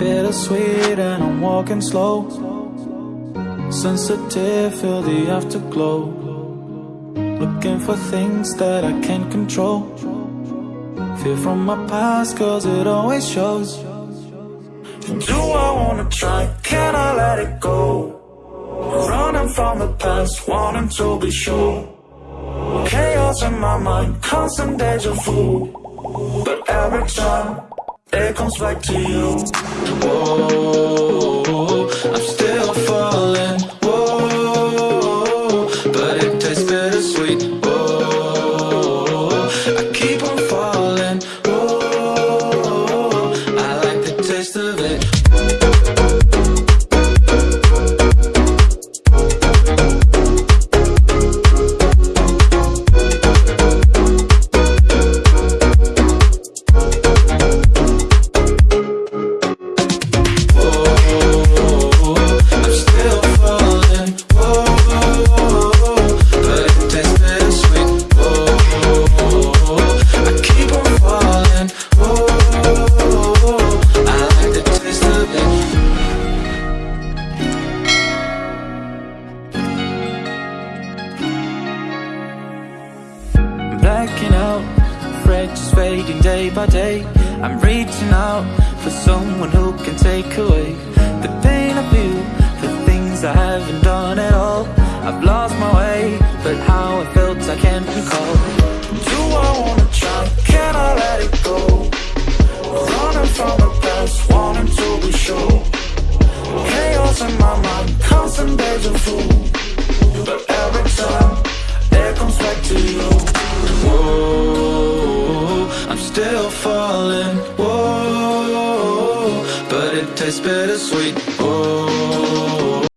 bittersweet and I'm walking slow. Sensitive, feel the afterglow. Looking for things that I can't control. Fear from my past cause it always shows. Do I wanna try, can I let it go? Running from the past, wanting to be sure. Chaos in my mind, constant deja vu. But every time, it comes back to you. Whoa, I'm still falling. Whoa, but it tastes bittersweet. Whoa, Blacking out, just fading day by day. I'm reaching out for someone who can take away the pain of you, the things I haven't done at all. I've lost my way, but how I felt I can't recall. Do I wanna try? Can I let it go? Running from the past, wanting to be sure. Chaos in my mind, constant deja vu. But every time, still falling. Whoa, but it tastes bittersweet. Whoa.